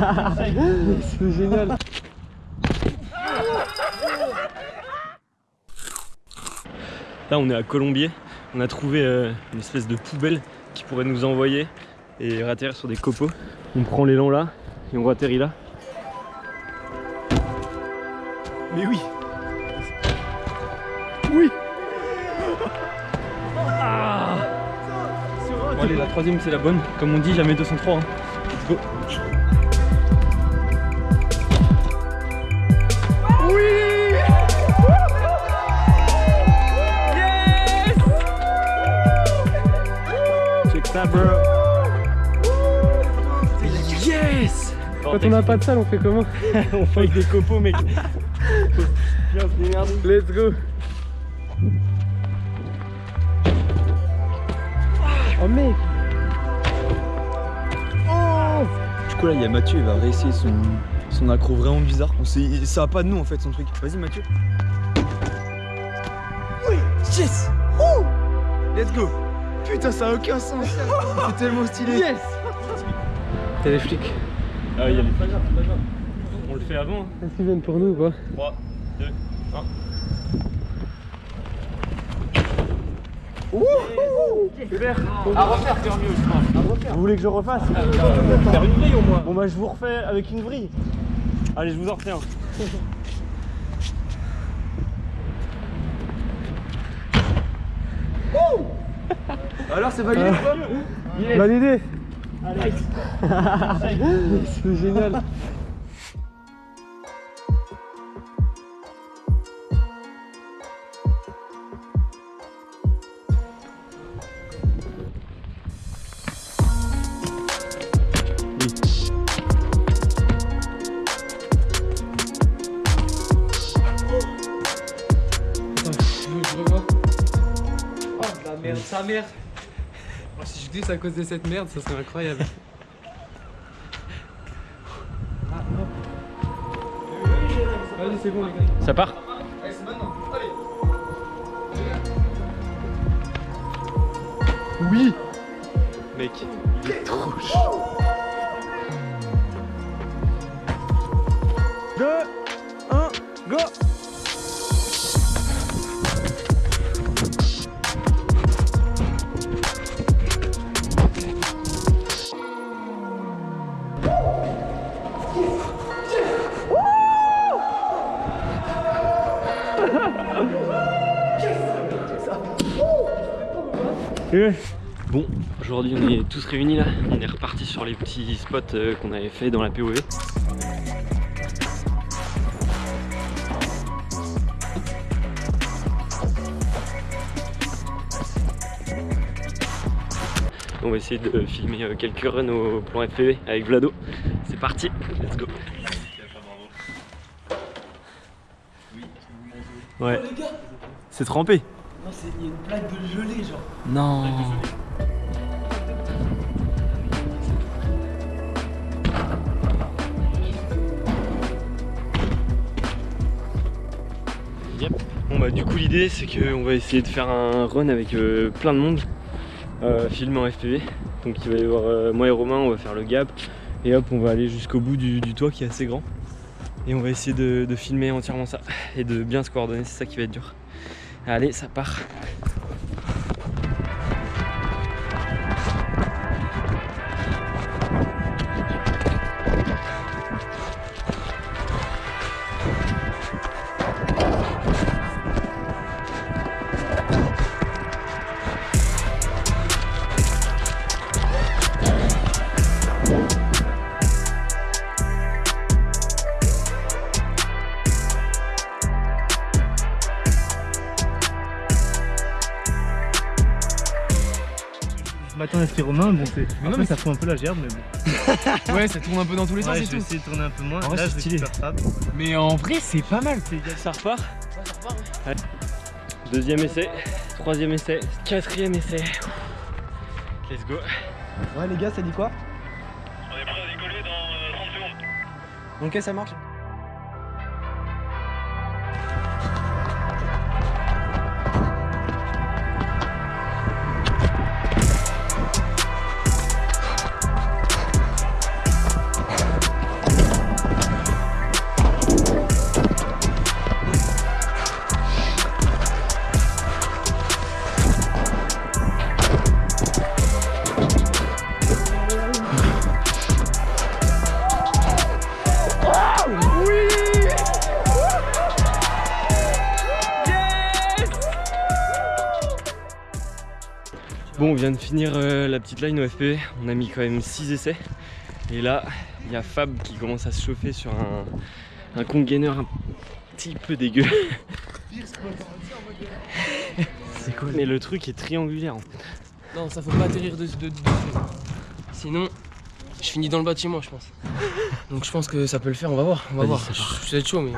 C'est génial. Là, on est à Colombier. On a trouvé euh, une espèce de poubelle qui pourrait nous envoyer et atterrir sur des copeaux. On prend l'élan là et on atterrit là. Mais oui Oui ah Bon, allez, la troisième c'est la bonne. Comme on dit, jamais 203. hein. Let's go ça, bro. Yes! Quand on n'a pas de salle, on fait comment? On fait avec des copeaux, mec. Se démerder. Let's go. Oh mec. Du coup là il y a Mathieu, il va réessayer son, son accro vraiment bizarre. On sait, ça va pas de nous en fait son truc. Vas-y Mathieu. Oui, yes! Let's go Putain ça a aucun sens C'est tellement stylé Yes T'es les flics. Ah, il y a les pas grave. On le fait avant. hein. Est-ce qu'ils viennent pour nous ou quoi 3, 2, 1. À refaire, faire mieux, je pense. Vous voulez que je refasse Faire une grille au moins. Bon bah je vous refais avec une vrille. Allez, je vous en refais un. Alors c'est validé ou pas Validé Allez. C'est génial Oh la merde, sa mère. Glisse à cause de cette merde, ça serait incroyable. Vas-y, c'est bon, les gars. Ça part Allez c'est maintenant, allez Oui Mec, il est trop chaud 2, 1, go Bon, aujourd'hui on est tous réunis là, on est reparti sur les petits spots euh, qu'on avait fait dans la POV. On va essayer de filmer euh, quelques runs au plan FPV avec Vlado. C'est parti, let's go. Ouais. C'est trempé. Non, c'est il y a une plaque de gelée, genre. Non. Yep. Bon bah du coup l'idée c'est qu'on va essayer de faire un run avec euh, plein de monde euh, filmé en FPV. Donc il va y avoir euh, moi et Romain, on va faire le gap et hop on va aller jusqu'au bout du, du toit qui est assez grand. Et on va essayer de, filmer entièrement ça et de bien se coordonner, c'est ça qui va être dur. Allez ça part Je m'attends à ce qu'il bon c'est. Après ça fout un peu la gerbe mais bon. Ouais, ça tourne un peu dans tous les sens et je vais tout. essayer de tourner un peu moins. En vrai, Là c'est je vais. Mais en vrai, c'est pas mal. Ça repart Deuxième essai, troisième essai, quatrième essai. Let's go. Ouais les gars ça dit quoi? On est prêt à décoller dans 30 secondes. Ok ça marche Bon, on vient de finir euh, la petite line au FPV. On a mis quand même 6 essais. Et là, il y a Fab qui commence à se chauffer sur un, un congainer un petit peu dégueu. C'est cool. Mais le truc est triangulaire. Non, ça faut pas atterrir de, de, de- dessus. Sinon, je finis dans le bâtiment, je pense. Donc je pense que ça peut le faire, on va voir. On va voir. être chaud, mais.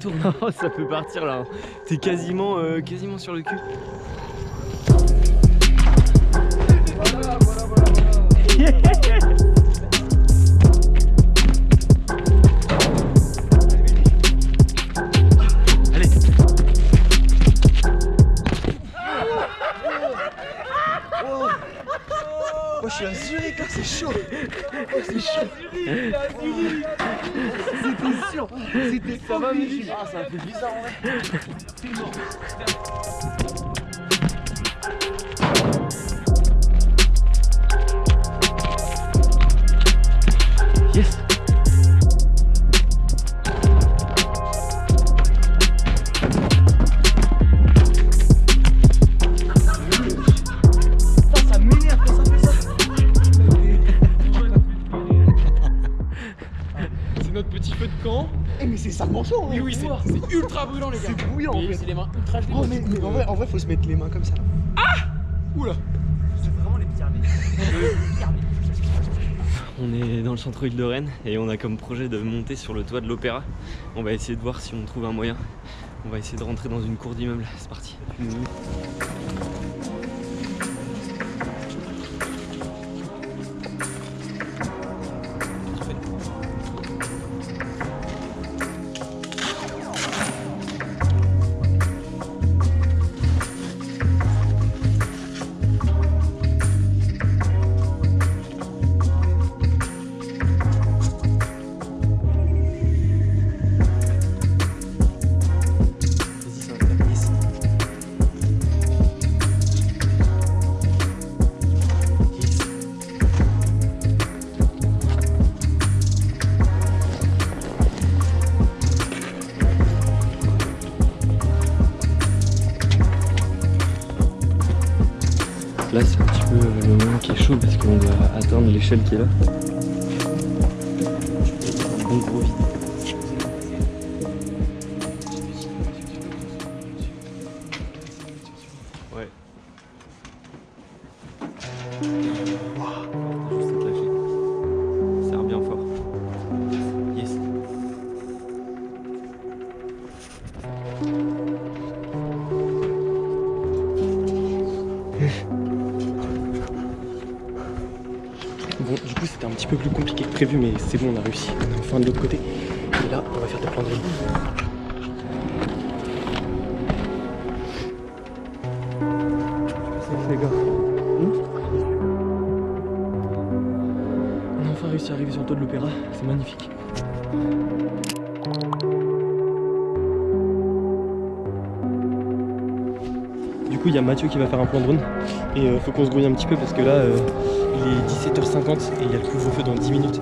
Tourne. Oh, ça peut partir là. T'es quasiment, euh, quasiment sur le cul. Allez. Moi je suis à Zurich là, c'est chaud. Oh, c'est chaud. C'était sûr. C'était ça va, Ah, ça a fait bizarre en vrai. Oui, c'est c'est ultra brûlant, les gars. C'est bouillant en fait. c'est les mains ultra gelées. Oh, mais, mais en, vrai, en vrai, faut se mettre les mains comme ça. Oula. On est dans le centre-ville de Rennes et on a comme projet de monter sur le toit de l'opéra. On va essayer de voir si on trouve un moyen. On va essayer de rentrer dans une cour d'immeuble. C'est parti. Vas-y, chaud parce qu'on doit atteindre l'échelle qui est là. Un gros vide. Ouais. Bon, du coup, c'était un petit peu plus compliqué que prévu, mais c'est bon, on a réussi. On est enfin de l'autre côté. Et là, on va faire des plans de les gars. On a enfin réussi à arriver sur le toit de l'opéra. C'est magnifique. coup, il y a Mathieu qui va faire un plan drone. Et euh, faut qu'on se grouille un petit peu parce que là, euh, il est 17h50 et il y a le couvre-feu dans 10 minutes.